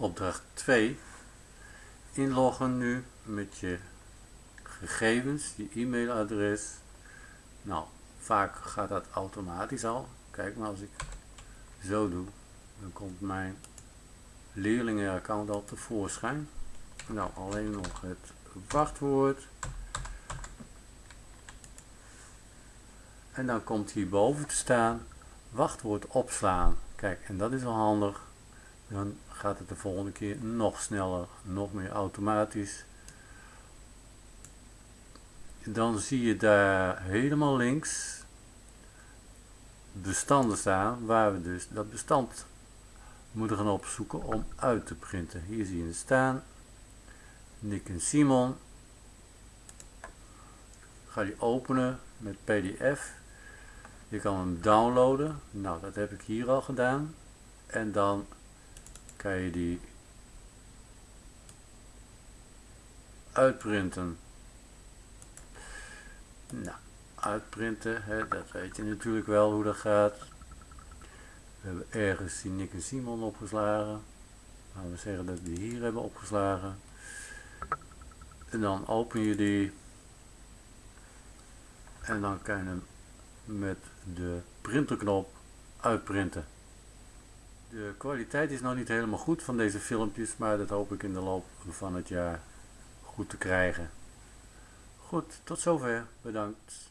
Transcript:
Opdracht 2. Inloggen nu met je gegevens, je e-mailadres. Nou, vaak gaat dat automatisch al. Kijk maar als ik zo doe, dan komt mijn leerlingenaccount al tevoorschijn. Nou, alleen nog het wachtwoord. En dan komt hierboven te staan wachtwoord opslaan. Kijk, en dat is wel handig. Dan gaat het de volgende keer nog sneller, nog meer automatisch. Dan zie je daar helemaal links bestanden staan, waar we dus dat bestand moeten gaan opzoeken om uit te printen. Hier zie je het staan. Nick en Simon. Ga je openen met pdf. Je kan hem downloaden. Nou, dat heb ik hier al gedaan. En dan kan je die uitprinten. Nou, uitprinten, hè, dat weet je natuurlijk wel hoe dat gaat. We hebben ergens die Nick en Simon opgeslagen. Laten we zeggen dat we die hier hebben opgeslagen. En dan open je die. En dan kan je hem met de printerknop uitprinten. De kwaliteit is nog niet helemaal goed van deze filmpjes, maar dat hoop ik in de loop van het jaar goed te krijgen. Goed, tot zover. Bedankt.